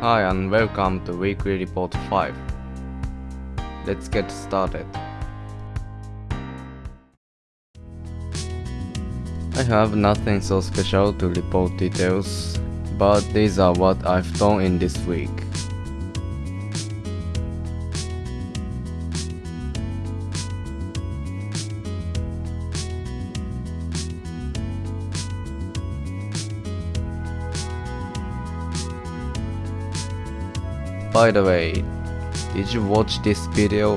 Hi and welcome to Weekly Report 5. Let's get started. I have nothing so special to report details, but these are what I've done in this week. By the way, did you watch this video?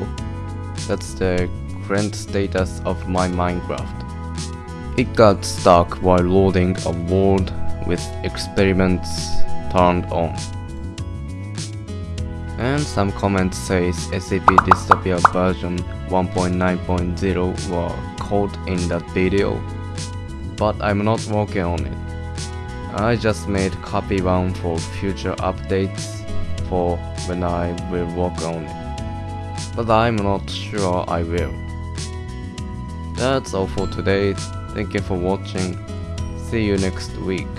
That's the current status of my Minecraft. It got stuck while loading a world with experiments turned on. And some comments says SCP Dystopia version 1.9.0 were caught in that video, but I'm not working on it. I just made copy one for future updates for when I will work on it. But I'm not sure I will. That's all for today. Thank you for watching. See you next week.